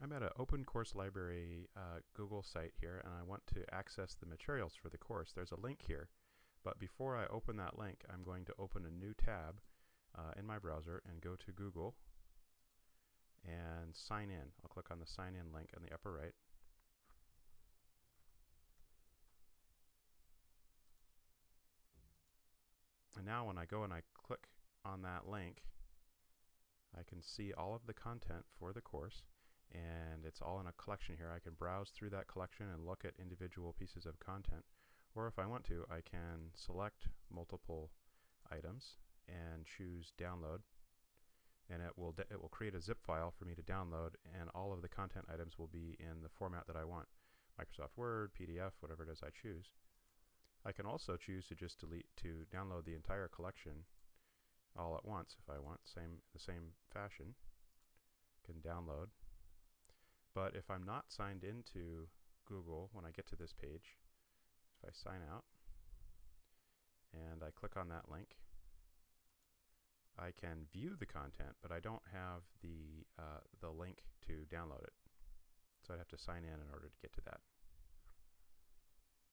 I'm at an open course library uh, Google site here and I want to access the materials for the course. There's a link here. But before I open that link, I'm going to open a new tab uh, in my browser and go to Google and sign in. I'll click on the sign in link in the upper right. And now when I go and I click on that link, I can see all of the content for the course and it's all in a collection here. I can browse through that collection and look at individual pieces of content. Or if I want to, I can select multiple items and choose download and it will it will create a zip file for me to download and all of the content items will be in the format that I want Microsoft Word, PDF, whatever it is I choose. I can also choose to just delete to download the entire collection all at once if I want same the same fashion can download but if I'm not signed into Google when I get to this page if I sign out and I click on that link I can view the content, but I don't have the, uh, the link to download it. So I'd have to sign in in order to get to that.